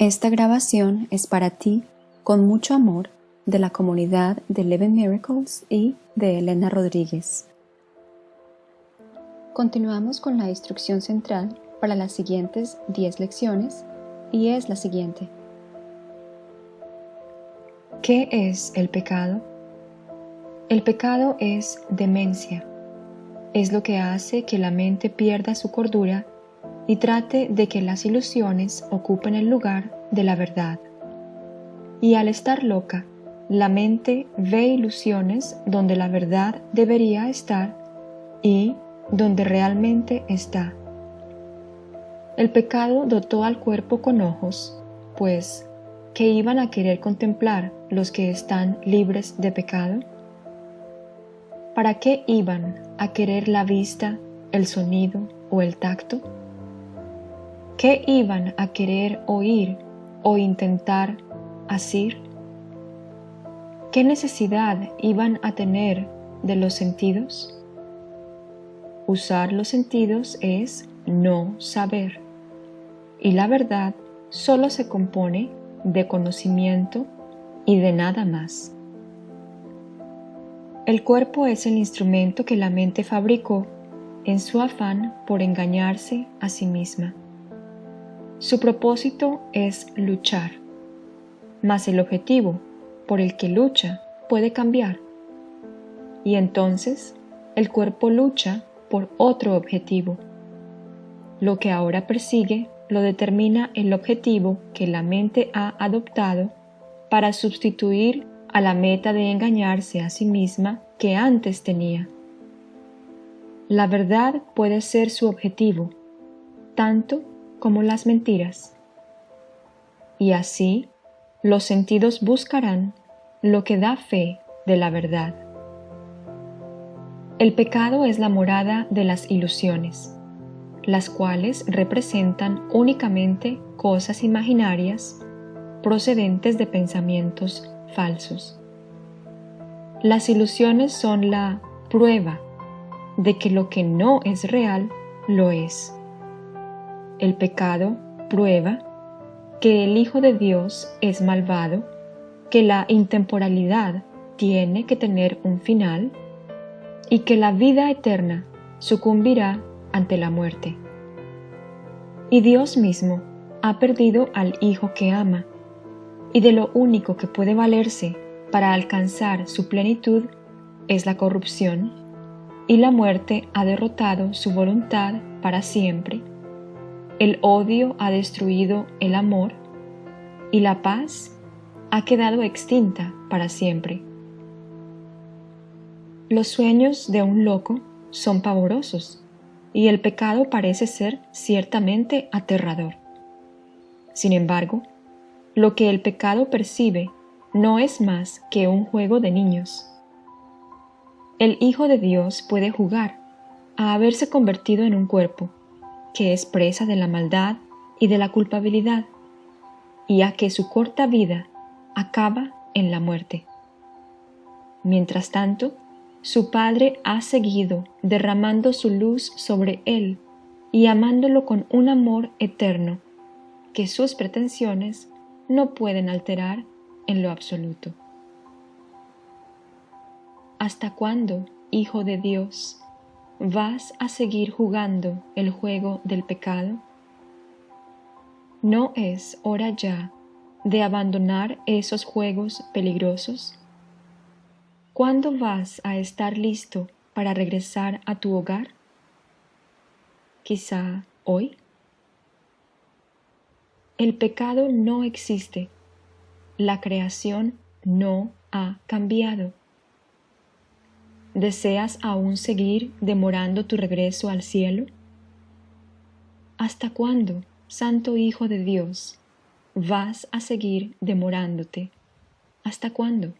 Esta grabación es para ti, con mucho amor, de la comunidad de Eleven Miracles y de Elena Rodríguez. Continuamos con la instrucción central para las siguientes 10 lecciones y es la siguiente. ¿Qué es el pecado? El pecado es demencia. Es lo que hace que la mente pierda su cordura y trate de que las ilusiones ocupen el lugar de la verdad. Y al estar loca, la mente ve ilusiones donde la verdad debería estar y donde realmente está. El pecado dotó al cuerpo con ojos, pues, ¿qué iban a querer contemplar los que están libres de pecado? ¿Para qué iban a querer la vista, el sonido o el tacto? ¿Qué iban a querer oír o intentar asir? ¿Qué necesidad iban a tener de los sentidos? Usar los sentidos es no saber, y la verdad solo se compone de conocimiento y de nada más. El cuerpo es el instrumento que la mente fabricó en su afán por engañarse a sí misma. Su propósito es luchar, mas el objetivo por el que lucha puede cambiar. Y entonces el cuerpo lucha por otro objetivo. Lo que ahora persigue lo determina el objetivo que la mente ha adoptado para sustituir a la meta de engañarse a sí misma que antes tenía. La verdad puede ser su objetivo, tanto como las mentiras. Y así los sentidos buscarán lo que da fe de la verdad. El pecado es la morada de las ilusiones, las cuales representan únicamente cosas imaginarias procedentes de pensamientos falsos. Las ilusiones son la prueba de que lo que no es real lo es el pecado prueba que el Hijo de Dios es malvado, que la intemporalidad tiene que tener un final y que la vida eterna sucumbirá ante la muerte. Y Dios mismo ha perdido al Hijo que ama, y de lo único que puede valerse para alcanzar su plenitud es la corrupción, y la muerte ha derrotado su voluntad para siempre el odio ha destruido el amor y la paz ha quedado extinta para siempre. Los sueños de un loco son pavorosos y el pecado parece ser ciertamente aterrador. Sin embargo, lo que el pecado percibe no es más que un juego de niños. El Hijo de Dios puede jugar a haberse convertido en un cuerpo que es presa de la maldad y de la culpabilidad, y a que su corta vida acaba en la muerte. Mientras tanto, su Padre ha seguido derramando su luz sobre él y amándolo con un amor eterno que sus pretensiones no pueden alterar en lo absoluto. ¿Hasta cuándo, Hijo de Dios, ¿Vas a seguir jugando el juego del pecado? ¿No es hora ya de abandonar esos juegos peligrosos? ¿Cuándo vas a estar listo para regresar a tu hogar? Quizá hoy. El pecado no existe. La creación no ha cambiado. ¿Deseas aún seguir demorando tu regreso al cielo? ¿Hasta cuándo, Santo Hijo de Dios, vas a seguir demorándote? ¿Hasta cuándo?